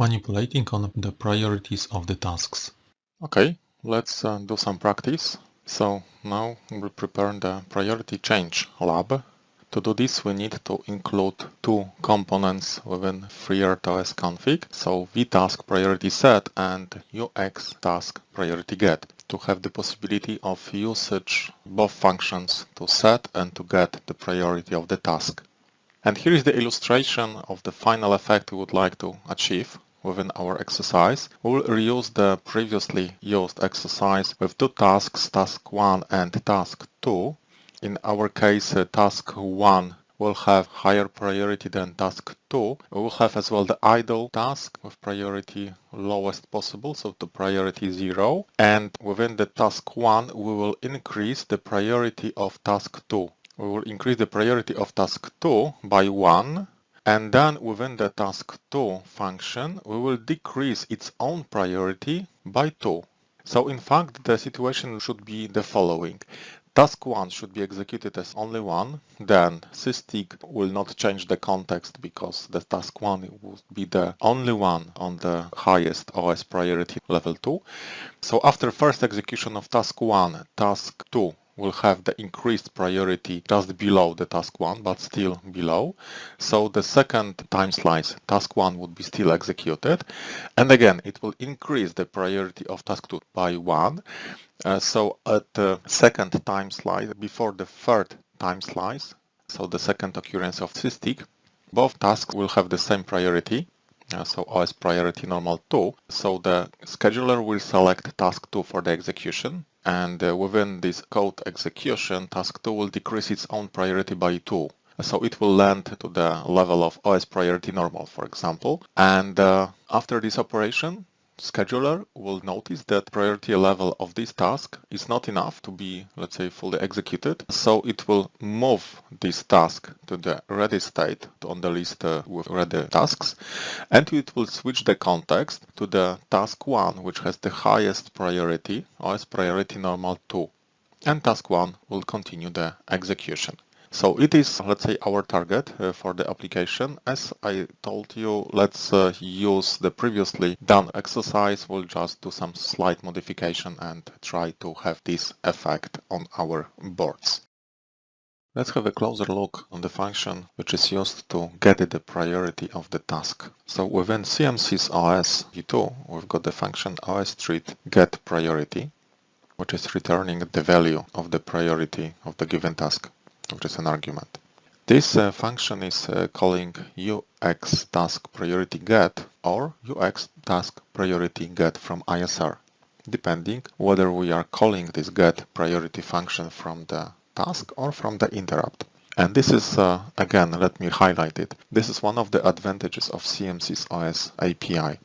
manipulating on the priorities of the tasks. Okay, let's uh, do some practice. So now we prepare the priority change lab. To do this we need to include two components within FreeRTOS config, so vtask priority set and ux task priority get to have the possibility of usage both functions to set and to get the priority of the task. And here is the illustration of the final effect we would like to achieve within our exercise. We'll reuse the previously used exercise with two tasks, task 1 and task 2. In our case, uh, task 1 will have higher priority than task 2. We will have as well the idle task with priority lowest possible, so to priority 0. And within the task 1, we will increase the priority of task 2. We will increase the priority of task 2 by 1 and then within the task 2 function, we will decrease its own priority by 2. So in fact, the situation should be the following. Task 1 should be executed as only one, then SysTick will not change the context because the task 1 will be the only one on the highest OS priority level 2. So after first execution of task 1, task 2 will have the increased priority just below the task 1, but still below. So the second time slice, task 1 would be still executed. And again, it will increase the priority of task 2 by 1. Uh, so at the second time slice, before the third time slice, so the second occurrence of SysTick, both tasks will have the same priority. Uh, so OS priority normal 2. So the scheduler will select task 2 for the execution and uh, within this code execution, task 2 will decrease its own priority by 2. So it will land to the level of OS priority normal, for example. And uh, after this operation, scheduler will notice that priority level of this task is not enough to be, let's say, fully executed. So it will move this task to the ready state on the list uh, with ready tasks. And it will switch the context to the task 1, which has the highest priority, OS priority normal 2. And task 1 will continue the execution. So it is, let's say, our target uh, for the application. As I told you, let's uh, use the previously done exercise. We'll just do some slight modification and try to have this effect on our boards. Let's have a closer look on the function which is used to get the priority of the task. So within CMSIS OS v2, we've got the function osThread get priority, which is returning the value of the priority of the given task which is an argument. This uh, function is uh, calling UX task priority get or UX task priority get from ISR, depending whether we are calling this get priority function from the task or from the interrupt. And this is, uh, again, let me highlight it. This is one of the advantages of CMSIS OS API.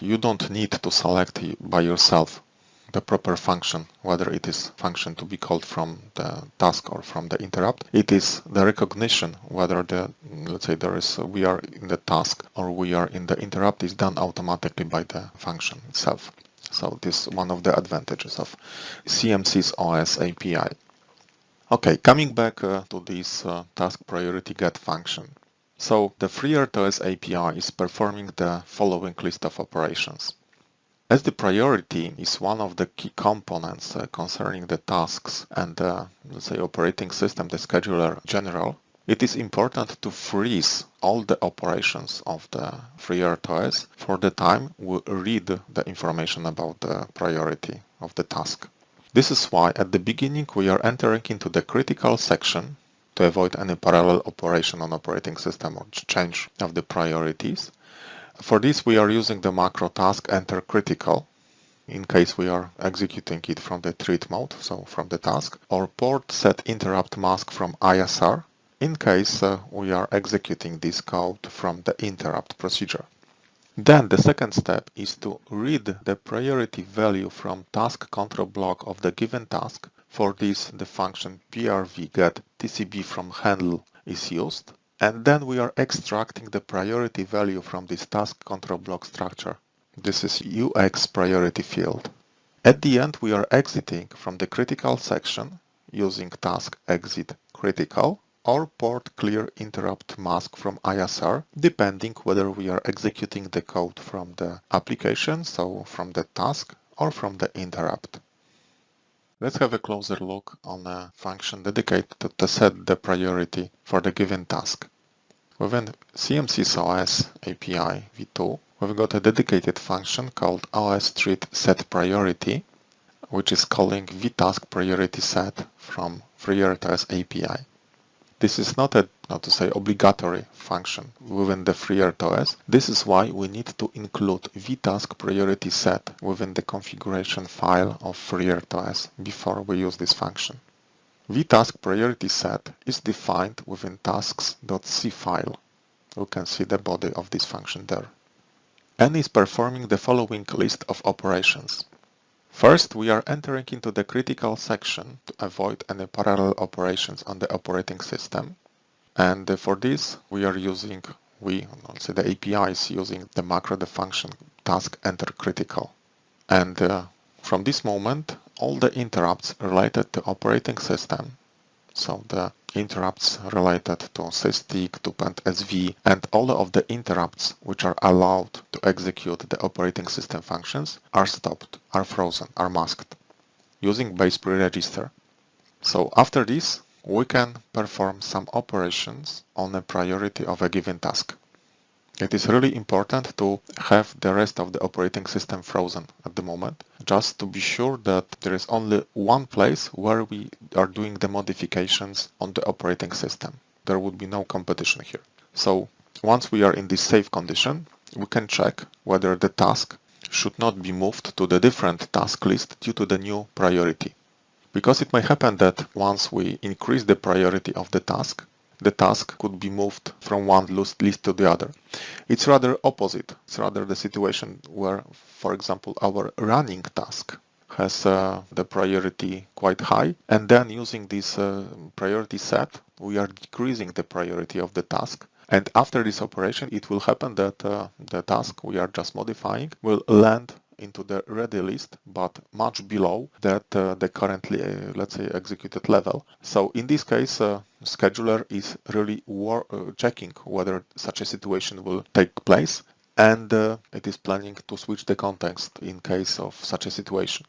You don't need to select by yourself the proper function, whether it is function to be called from the task or from the interrupt. It is the recognition whether the, let's say there is, we are in the task or we are in the interrupt is done automatically by the function itself. So this is one of the advantages of CMSIS OS API. Okay, coming back uh, to this uh, task priority get function. So the FreeRTOS API is performing the following list of operations. As the priority is one of the key components uh, concerning the tasks and the, let's say, operating system, the scheduler general, it is important to freeze all the operations of the FreeRTOS for the time we read the information about the priority of the task. This is why at the beginning we are entering into the critical section to avoid any parallel operation on operating system or change of the priorities. For this we are using the macro task enter critical in case we are executing it from the thread mode, so from the task, or port set interrupt mask from ISR in case uh, we are executing this code from the interrupt procedure. Then the second step is to read the priority value from task control block of the given task. For this, the function prv get tcb from handle is used and then we are extracting the priority value from this task control block structure. This is UX priority field. At the end, we are exiting from the critical section using task exit critical or port clear interrupt mask from ISR, depending whether we are executing the code from the application, so from the task, or from the interrupt. Let's have a closer look on a function dedicated to set the priority for the given task. Within CMSIS API v2, we've got a dedicated function called osThreadSetPriority, which is calling vtask priority set from FreeRTOS API. This is not a, not to say, obligatory function within the FreeRTOS. This is why we need to include vtask priority set within the configuration file of FreeRTOS before we use this function vtask priority set is defined within tasks.c file. You can see the body of this function there. and is performing the following list of operations. First, we are entering into the critical section to avoid any parallel operations on the operating system. And for this, we are using, we, also the API is using the macro, the function task enter critical. And uh, from this moment, all the interrupts related to operating system, so the interrupts related to SysTick, to PendSV, and all of the interrupts which are allowed to execute the operating system functions are stopped, are frozen, are masked using BASEPRI register. So after this, we can perform some operations on the priority of a given task. It is really important to have the rest of the operating system frozen at the moment, just to be sure that there is only one place where we are doing the modifications on the operating system. There would be no competition here. So once we are in this safe condition, we can check whether the task should not be moved to the different task list due to the new priority. Because it may happen that once we increase the priority of the task, the task could be moved from one list to the other. It's rather opposite. It's rather the situation where, for example, our running task has uh, the priority quite high and then using this uh, priority set we are decreasing the priority of the task and after this operation it will happen that uh, the task we are just modifying will land into the ready list, but much below that uh, the currently, uh, let's say, executed level. So in this case, uh, scheduler is really uh, checking whether such a situation will take place and uh, it is planning to switch the context in case of such a situation.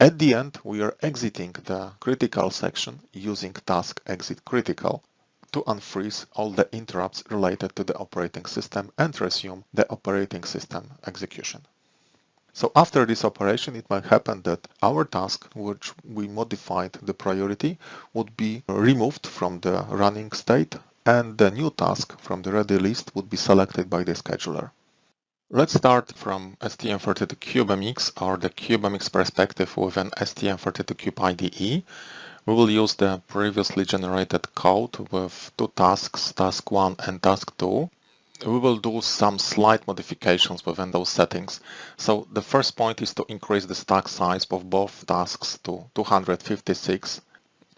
At the end, we are exiting the critical section using task exit critical to unfreeze all the interrupts related to the operating system and resume the operating system execution. So after this operation, it might happen that our task, which we modified the priority, would be removed from the running state and the new task from the ready list would be selected by the scheduler. Let's start from STM32CubeMX or the CubeMX perspective with an STM32Cube IDE. We will use the previously generated code with two tasks, task 1 and task 2 we will do some slight modifications within those settings. So the first point is to increase the stack size of both tasks to 256,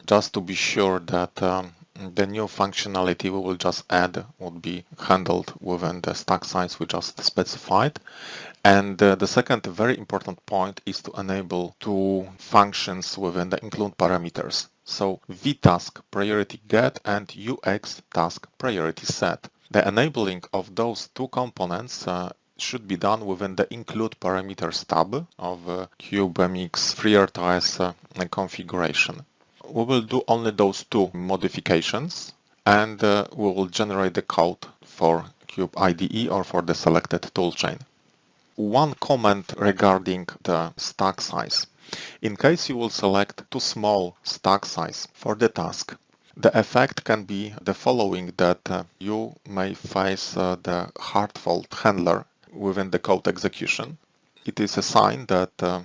just to be sure that um, the new functionality we will just add would be handled within the stack size we just specified. And uh, the second very important point is to enable two functions within the include parameters. So vtask priority get and ux task priority set. The enabling of those two components uh, should be done within the include parameters tab of uh, CubeMX FreeRTOS uh, configuration. We will do only those two modifications and uh, we will generate the code for Cube IDE or for the selected toolchain. One comment regarding the stack size. In case you will select too small stack size for the task, the effect can be the following that uh, you may face uh, the hard fault handler within the code execution. It is a sign that uh,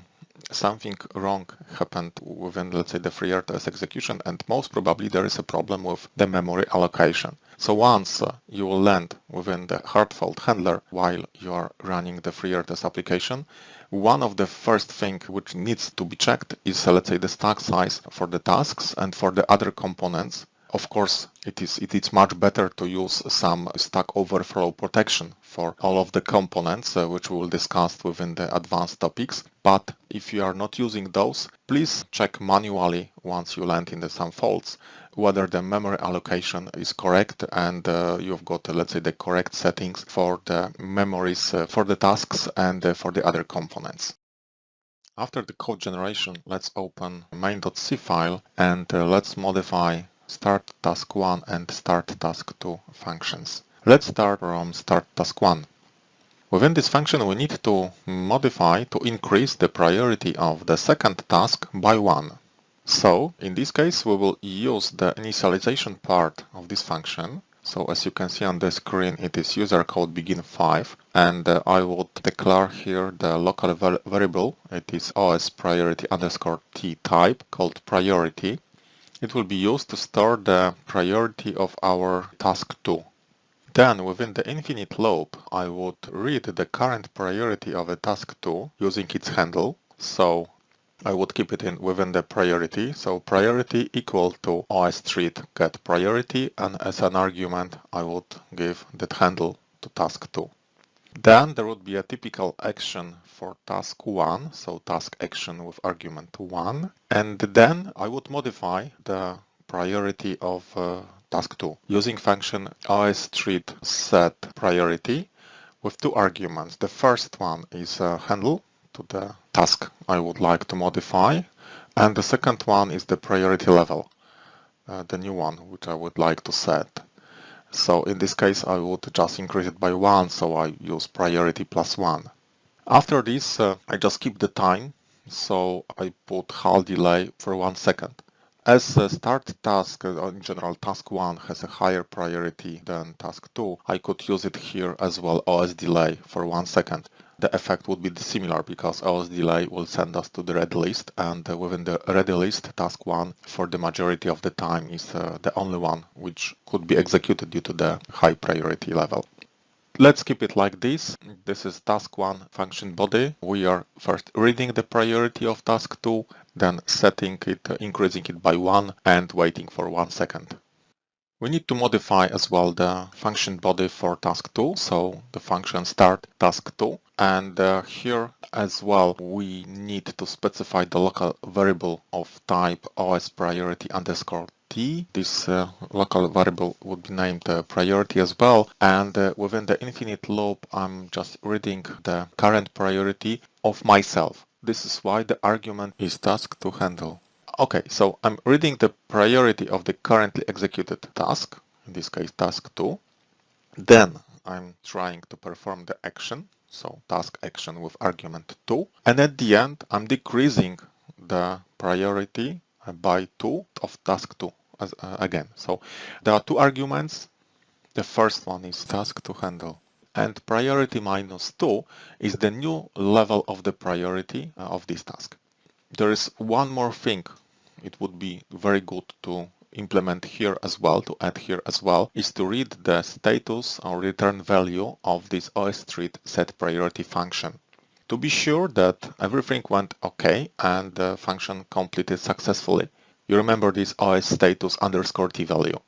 something wrong happened within, let's say, the FreeRTOS execution, and most probably there is a problem with the memory allocation. So once uh, you will land within the hard fault handler while you are running the FreeRTOS application, one of the first thing which needs to be checked is, uh, let's say, the stack size for the tasks and for the other components Of course, it is, it is much better to use some Stack Overflow protection for all of the components, uh, which we will discuss within the advanced topics. But if you are not using those, please check manually once you land in the some faults whether the memory allocation is correct and uh, you've got, uh, let's say, the correct settings for the memories uh, for the tasks and uh, for the other components. After the code generation, let's open main.c file and uh, let's modify start task 1 and start task 2 functions. Let's start from start task 1. Within this function we need to modify to increase the priority of the second task by 1. So in this case we will use the initialization part of this function. So as you can see on the screen it is user code begin 5 and uh, I will declare here the local variable it is os priority underscore t type called priority it will be used to store the priority of our task 2. Then within the infinite loop, I would read the current priority of a task 2 using its handle. So I would keep it in within the priority. So priority equal to osThread get priority and as an argument I would give that handle to task 2. Then there would be a typical action for task 1, so task action with argument 1. And then I would modify the priority of uh, task 2 using function osThread set priority with two arguments. The first one is a handle to the task I would like to modify and the second one is the priority level, uh, the new one which I would like to set. So in this case I would just increase it by 1, so I use priority plus 1. After this uh, I just keep the time, so I put HAL delay for 1 second. As a start task, uh, in general task 1 has a higher priority than task 2, I could use it here as well OS delay for 1 second the effect would be similar because OS delay will send us to the ready list and uh, within the ready list task 1 for the majority of the time is uh, the only one which could be executed due to the high priority level. Let's keep it like this. This is task 1 function body. We are first reading the priority of task 2, then setting it, uh, increasing it by 1 and waiting for 1 second. We need to modify as well the function body for task 2, so the function start task 2. And uh, here as well, we need to specify the local variable of type os priority underscore t. This uh, local variable would be named uh, priority as well. And uh, within the infinite loop, I'm just reading the current priority of myself. This is why the argument is task to handle. Okay, so I'm reading the priority of the currently executed task, in this case task 2. Then I'm trying to perform the action, so task action with argument 2. And at the end, I'm decreasing the priority by 2 of task 2 as, uh, again. So there are two arguments. The first one is task to handle and priority minus 2 is the new level of the priority uh, of this task. There is one more thing it would be very good to implement here as well, to add here as well, is to read the status or return value of this osThread set priority function. To be sure that everything went okay and the function completed successfully, you remember this os status underscore t value.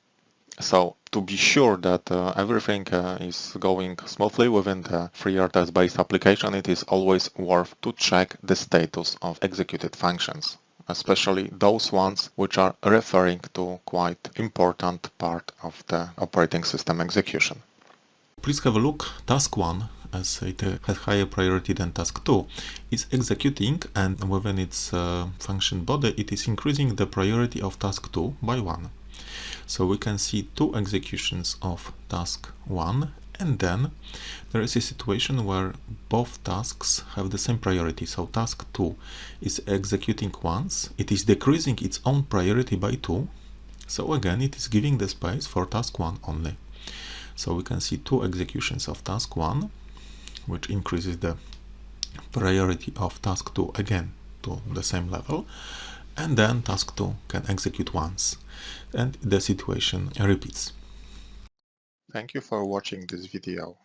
So to be sure that uh, everything uh, is going smoothly within the FreeRTOS based application, it is always worth to check the status of executed functions especially those ones which are referring to quite important part of the operating system execution. Please have a look. Task 1, as it has higher priority than task 2, is executing and within its uh, function body it is increasing the priority of task 2 by 1. So we can see two executions of task 1 and then there is a situation where both tasks have the same priority. So task 2 is executing once, it is decreasing its own priority by 2. So again, it is giving the space for task 1 only. So we can see two executions of task 1, which increases the priority of task 2 again to the same level. And then task 2 can execute once and the situation repeats. Thank you for watching this video.